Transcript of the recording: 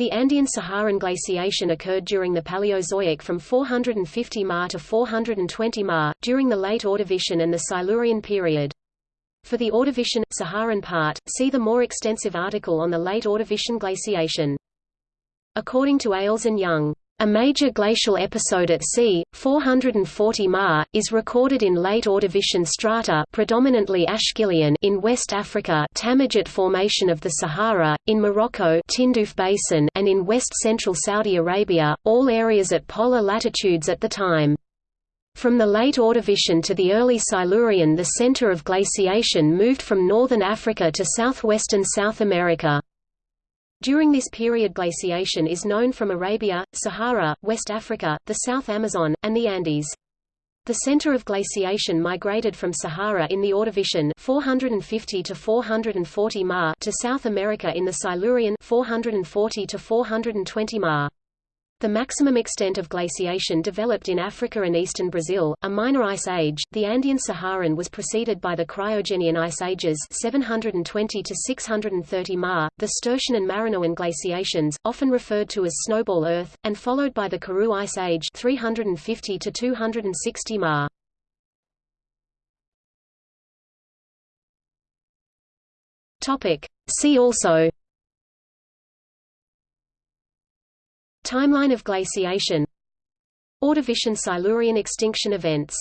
The Andean-Saharan glaciation occurred during the Paleozoic from 450 Ma to 420 Ma, during the late Ordovician and the Silurian period. For the Ordovician, Saharan part, see the more extensive article on the late Ordovician glaciation. According to Eyles and Young, a major glacial episode at sea, 440 Ma, is recorded in late Ordovician strata predominantly Ashgillian in West Africa Tamadjert Formation of the Sahara, in Morocco Tindouf Basin and in west-central Saudi Arabia, all areas at polar latitudes at the time. From the late Ordovician to the early Silurian the center of glaciation moved from northern Africa to southwestern South America. During this period glaciation is known from Arabia, Sahara, West Africa, the South Amazon, and the Andes. The center of glaciation migrated from Sahara in the Ordovician 450 to 440 Ma to South America in the Silurian 440 to 420 Ma. The maximum extent of glaciation developed in Africa and eastern Brazil, a minor ice age. The Andean Saharan was preceded by the Cryogenian ice ages 720 to 630 Ma, the Sturtian and Marinoan glaciations, often referred to as snowball Earth, and followed by the Karoo ice age 350 to 260 Ma. Topic. See also Timeline of glaciation. Ordovician Silurian extinction events